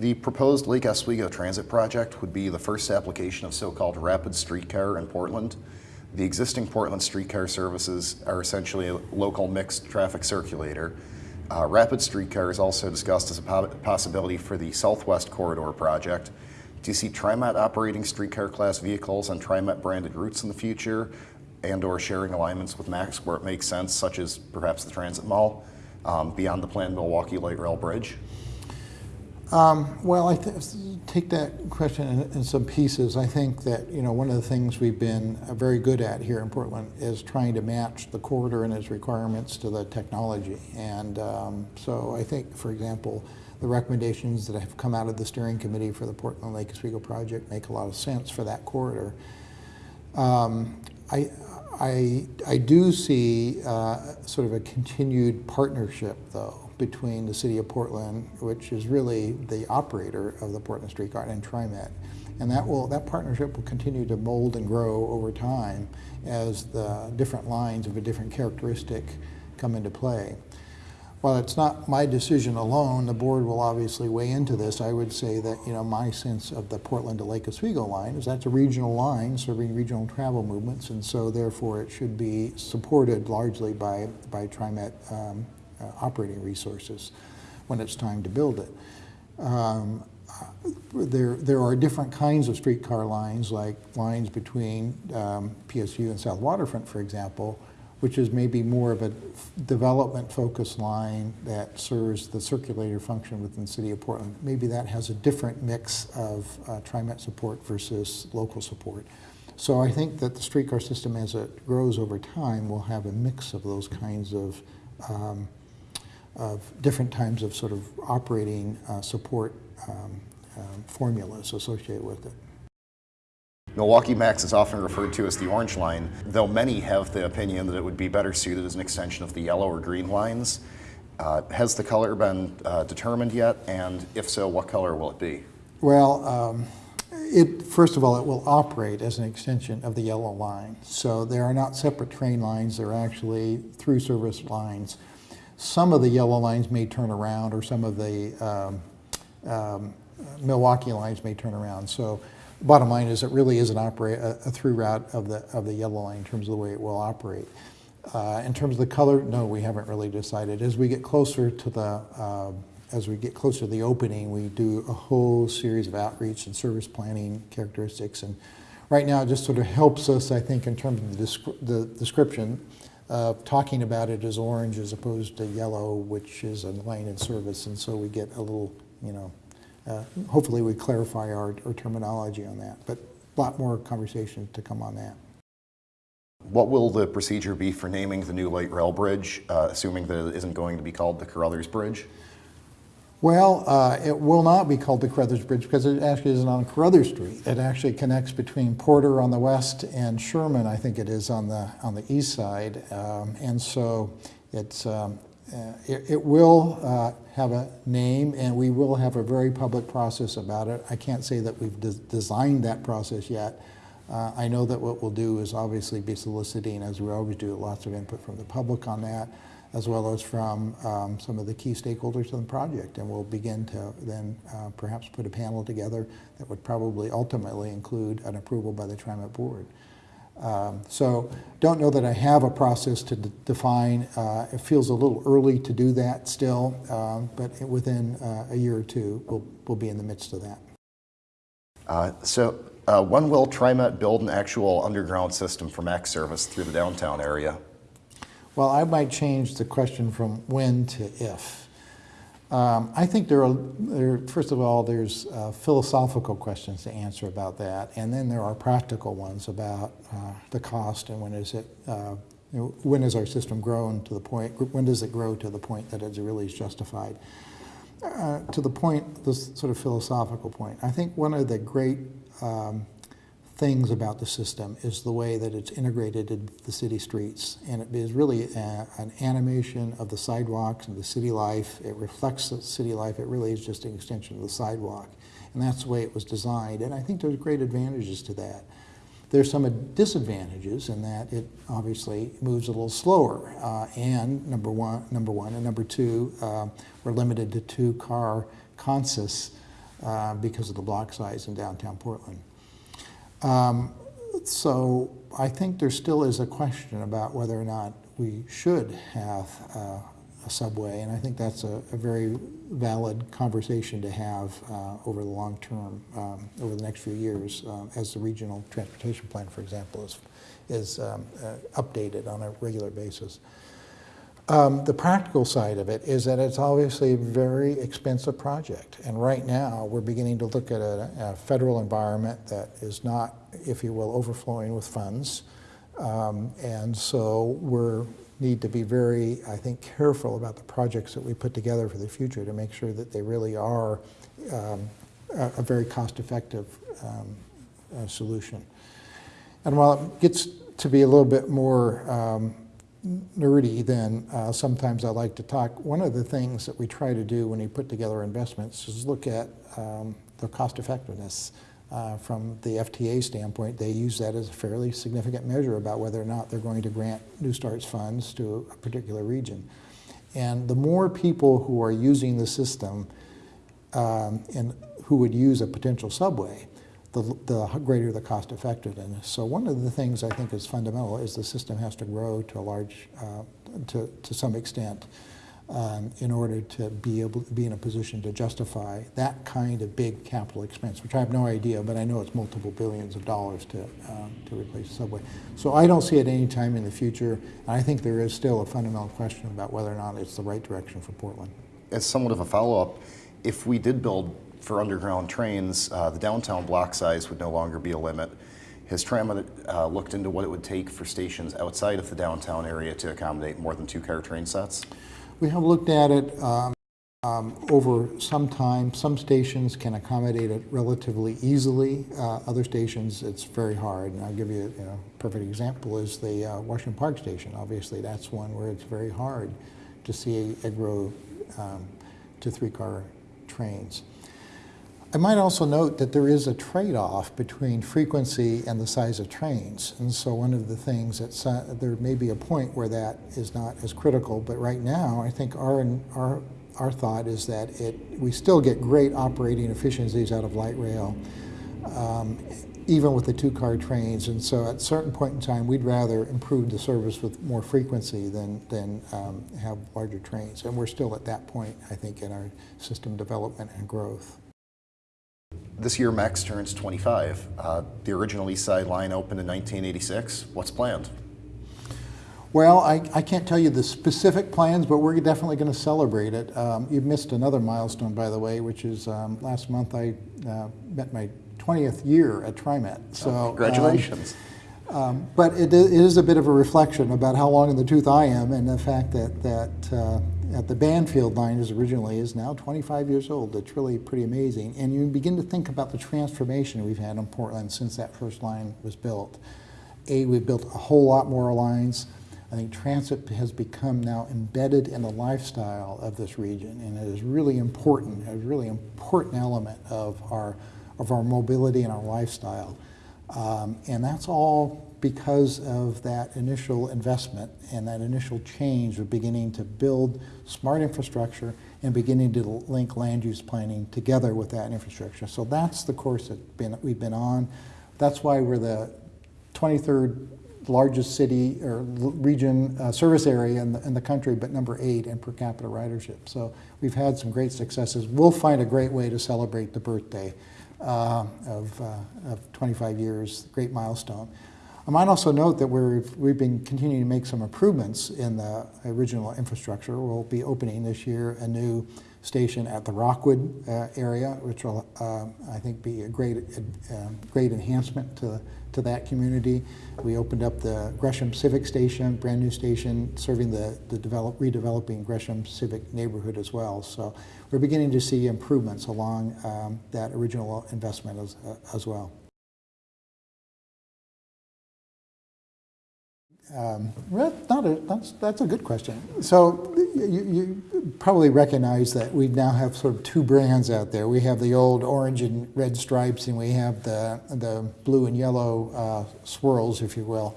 The proposed Lake Oswego Transit Project would be the first application of so-called rapid streetcar in Portland. The existing Portland streetcar services are essentially a local mixed traffic circulator. Uh, rapid streetcar is also discussed as a po possibility for the Southwest Corridor project. Do you see TriMet operating streetcar class vehicles on TriMet branded routes in the future and or sharing alignments with MAX where it makes sense, such as perhaps the Transit Mall, um, beyond the planned Milwaukie Light Rail Bridge? Um, well, I take that question in, in, some pieces. I think that you know one of the things we've been uh, very good at here in Portland is trying to match the corridor and its requirements to the technology. And um, so I think, for example, the recommendations that have come out of the steering committee for the Portland Lake Oswego project make a lot of sense for that corridor. Um, I, I, I do see uh, sort of a continued partnership, though, between the city of Portland, which is really the operator of the Portland Streetcar, and TriMet. And that, will, that partnership will continue to mold and grow over time as the different lines of a different characteristic come into play. While it's not my decision alone, the board will obviously weigh into this. I would say that you know my sense of the Portland to Lake Oswego line is that's a regional line serving regional travel movements, and so therefore it should be supported largely by by TriMet um, operating resources when it's time to build it. Um, there, there are different kinds of streetcar lines, like lines between um, PSU and South Waterfront, for example, which is maybe more of a development-focused line that serves the circulator function within the city of Portland. Maybe that has a different mix of uh, TriMet support versus local support. So I think that the streetcar system, as it grows over time, will have a mix of those kinds of um, of different types of sort of operating uh, support um, um, formulas associated with it. Milwaukie Max is often referred to as the orange line, though many have the opinion that it would be better suited as an extension of the yellow or green lines. Uh, has the color been uh, determined yet, and if so, what color will it be? Well, um, it, first of all, it will operate as an extension of the yellow line. So there are not separate train lines, they're actually through service lines some of the yellow lines may turn around or some of the um, um, Milwaukie lines may turn around. So bottom line is it really is an operate, a, a, through route of the, of the yellow line in terms of the way it will operate. Uh, in terms of the color, no, we haven't really decided. As we get closer to the, uh, as we get closer to the opening, we do a whole series of outreach and service planning characteristics. And right now it just sort of helps us, I think, in terms of the, descri the description uh, talking about it as orange as opposed to yellow, which is a line in service, and so we get a little, you know, uh, hopefully we clarify our, our terminology on that, but a lot more conversation to come on that. What will the procedure be for naming the new light rail bridge, uh, assuming that it isn't going to be called the Caruthers Bridge? Well, uh, it will not be called the Caruthers Bridge because it actually isn't on Caruthers Street. It actually connects between Porter on the west and Sherman, I think it is, on the on the east side. Um, and so it's um, uh, it, it, will uh, have a name, and we will have a very public process about it. I can't say that we've de designed that process yet. Uh, I know that what we'll do is obviously be soliciting, as we always do, lots of input from the public on that as well as from um, some of the key stakeholders in the project. And we'll begin to then uh, perhaps put a panel together that would probably ultimately include an approval by the TriMet board. Um, so don't know that I have a process to define. Uh, it feels a little early to do that still, um, but within uh, a year or two, we'll, we'll be in the midst of that. Uh, so uh, when will TriMet build an actual underground system for MAX service through the downtown area? Well, I might change the question from when to if. Um, I think there are, there, first of all, there's uh, philosophical questions to answer about that, and then there are practical ones about uh, the cost and when is it, uh, you know, when is our system grown to the point, when does it grow to the point that it's really justified? Uh, to the point, this sort of philosophical point, I think one of the great um, things about the system is the way that it's integrated into the city streets. And it is really a, an animation of the sidewalks and the city life. It reflects the city life. It really is just an extension of the sidewalk. And that's the way it was designed. And I think there's great advantages to that. There's some disadvantages in that it obviously moves a little slower. Uh, and number one, number one, and number two, uh, we're limited to two car consists uh, because of the block size in downtown Portland. Um, so I think there still is a question about whether or not we should have uh, a subway, and I think that's a, a very valid conversation to have uh, over the long term, um, over the next few years, uh, as the regional transportation plan, for example, is, is um, uh, updated on a regular basis. Um, the practical side of it is that it's obviously a very expensive project. And right now, we're beginning to look at a, a federal environment that is not, if you will, overflowing with funds. Um, and so we need to be very, I think, careful about the projects that we put together for the future to make sure that they really are um, a, a very cost-effective um, uh, solution. And while it gets to be a little bit more um, nerdy, then uh, sometimes I like to talk. One of the things that we try to do when we put together investments is look at um, the cost effectiveness. Uh, from the FTA standpoint, they use that as a fairly significant measure about whether or not they're going to grant New Starts funds to a particular region. And the more people who are using the system um, and who would use a potential subway, the, the greater the cost effectiveness. So one of the things I think is fundamental is the system has to grow to a large, uh, to, to some extent um, in order to be able to be in a position to justify that kind of big capital expense, which I have no idea, but I know it's multiple billions of dollars to, um, to replace the subway. So I don't see it any time in the future, and I think there is still a fundamental question about whether or not it's the right direction for Portland. As somewhat of a follow-up, if we did build for underground trains, uh, the downtown block size would no longer be a limit. Has TriMet uh, looked into what it would take for stations outside of the downtown area to accommodate more than two-car train sets? We have looked at it um, um, over some time. Some stations can accommodate it relatively easily. Uh, other stations, it's very hard. And I'll give you, you know, a perfect example is the uh, Washington Park station. Obviously, that's one where it's very hard to see a grow um, to three-car trains. I might also note that there is a trade-off between frequency and the size of trains. And so one of the things that there may be a point where that is not as critical, but right now I think our, our, our thought is that it, we still get great operating efficiencies out of light rail, um, even with the two-car trains. And so at a certain point in time, we'd rather improve the service with more frequency than, than um, have larger trains. And we're still at that point, I think, in our system development and growth. This year, Max turns 25. Uh, the original East Side line opened in 1986. What's planned? Well, I, I can't tell you the specific plans, but we're definitely going to celebrate it. Um, you've missed another milestone, by the way, which is um, last month I uh, met my 20th year at TriMet. So, oh, congratulations. Um, but it, it is a bit of a reflection about how long in the tooth I am and the fact that, that uh, at the Banfield line is originally is now 25 years old. It's really pretty amazing. And you begin to think about the transformation we've had in Portland since that first line was built. A, we've built a whole lot more lines. I think transit has become now embedded in the lifestyle of this region, and it is really important, a really important element of our, of our mobility and our lifestyle. Um, and that's all because of that initial investment and that initial change of beginning to build smart infrastructure and beginning to link land use planning together with that infrastructure. So that's the course that been, we've been on. That's why we're the 23rd largest city or region uh, service area in the, in the country, but number eight in per capita ridership. So we've had some great successes. We'll find a great way to celebrate the birthday uh, of, uh, of 25 years, great milestone. I might also note that we've, we've been continuing to make some improvements in the original infrastructure. We'll be opening this year a new station at the Rockwood uh, area, which will, uh, I think, be a great, uh, great enhancement to, to that community. We opened up the Gresham Civic Station, brand new station, serving the, the develop, redeveloping Gresham Civic neighborhood as well. So we're beginning to see improvements along um, that original investment as, uh, as well. Um, not a, that's, that's a good question. So you, you, probably recognize that we now have sort of two brands out there. We have the old orange and red stripes, and we have the, the blue and yellow uh, swirls, if you will.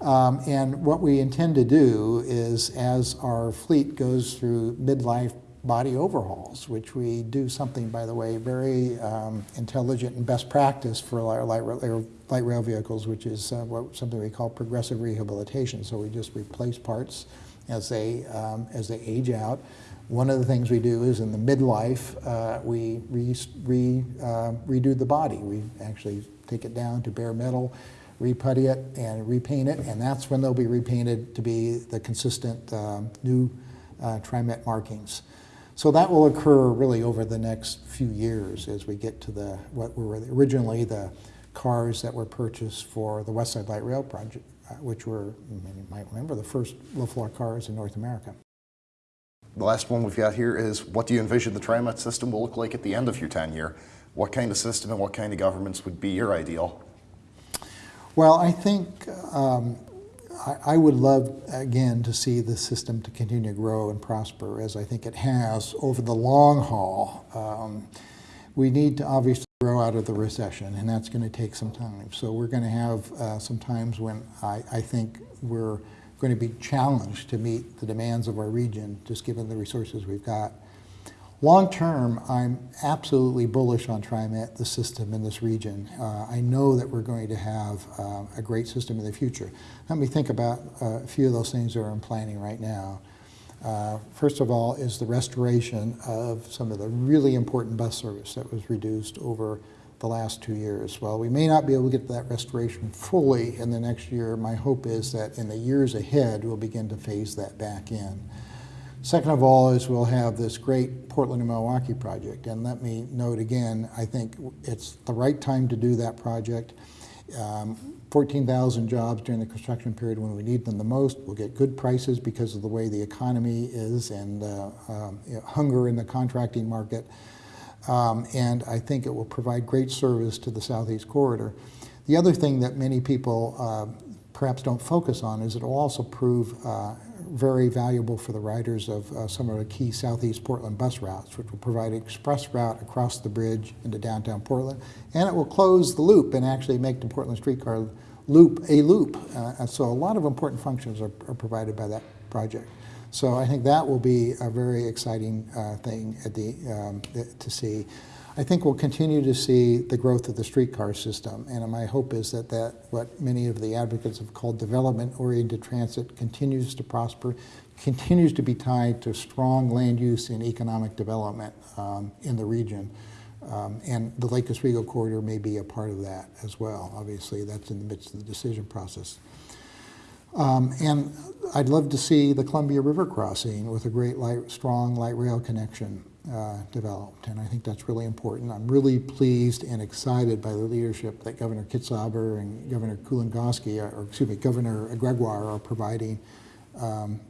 Um, and what we intend to do is, as our fleet goes through midlife body overhauls, which we do something, by the way, very um, intelligent and best practice for our light, rail- light rail vehicles, which is uh, what, something we call progressive rehabilitation. So we just replace parts as they, um, as they age out. One of the things we do is in the midlife, uh, we re, re, uh, redo the body. We actually take it down to bare metal, reputty it, and repaint it, and that's when they'll be repainted to be the consistent um, new uh, TriMet markings. So that will occur really over the next few years as we get to the what were originally the cars that were purchased for the West Side Light Rail project, uh, which were, you might remember, the first low-floor cars in North America. The last one we've got here is what do you envision the TriMet system will look like at the end of your tenure? What kind of system and what kind of governments would be your ideal? Well, I think um, I, I would love, again, to see the system to continue to grow and prosper as I think it has over the long haul. Um, we need to obviously grow out of the recession, and that's going to take some time. So we're going to have uh, some times when I, I think we're going to be challenged to meet the demands of our region, just given the resources we've got. Long term, I'm absolutely bullish on TriMet, the system in this region. Uh, I know that we're going to have uh, a great system in the future. Let me think about uh, a few of those things that are in planning right now. Uh, first of all is the restoration of some of the really important bus service that was reduced over the last two years. While we may not be able to get that restoration fully in the next year, my hope is that in the years ahead, we'll begin to phase that back in. Second of all is we'll have this great Portland and Milwaukie project. And let me note again, I think it's the right time to do that project. Um, 14,000 jobs during the construction period when we need them the most. We'll get good prices because of the way the economy is and uh, um, you know, hunger in the contracting market. Um, and I think it will provide great service to the Southeast Corridor. The other thing that many people uh, perhaps don't focus on is it will also prove uh, very valuable for the riders of uh, some of the key Southeast Portland bus routes, which will provide an express route across the bridge into downtown Portland. And it will close the loop and actually make the Portland streetcar loop a loop. Uh, so a lot of important functions are, are, provided by that project. So I think that will be a very exciting uh, thing at the, um, to see. I think we'll continue to see the growth of the streetcar system, and my hope is that, that what many of the advocates have called development-oriented transit continues to prosper, continues to be tied to strong land use and economic development um, in the region. Um, and the Lake Oswego corridor may be a part of that as well. Obviously, that's in the midst of the decision process. Um, and I'd love to see the Columbia River crossing with a great light, strong light rail connection uh, developed, and I think that's really important. I'm really pleased and excited by the leadership that Governor Kitzhaber and Governor Kulongoski, or excuse me, Governor Gregoire are providing um,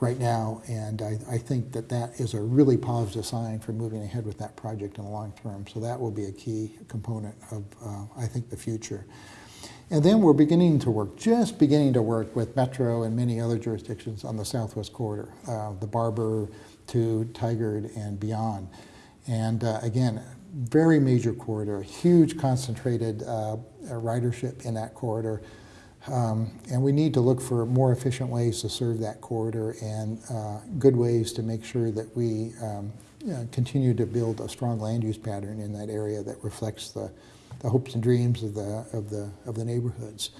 right now, and I, I, think that that is a really positive sign for moving ahead with that project in the long term. So that will be a key component of, uh, I think, the future. And then we're beginning to work, just beginning to work with Metro and many other jurisdictions on the Southwest Corridor, uh, the Barbur, to Tigard and beyond. And uh, again, very major corridor, huge concentrated uh, ridership in that corridor. Um, and we need to look for more efficient ways to serve that corridor and uh, good ways to make sure that we um, continue to build a strong land use pattern in that area that reflects the, the hopes and dreams of the, of the, of the neighborhoods.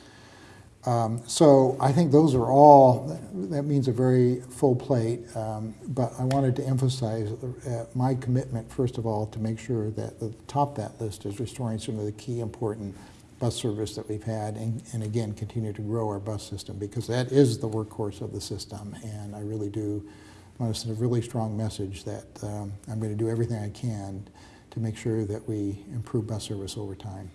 Um, so I think those are all, that means a very full plate, um, but I wanted to emphasize uh, my commitment, first of all, to make sure that the top of that list is restoring some of the key important bus service that we've had and, and again, continue to grow our bus system because that is the workhorse of the system and I really do want to send a really strong message that um, I'm going to do everything I can to make sure that we improve bus service over time.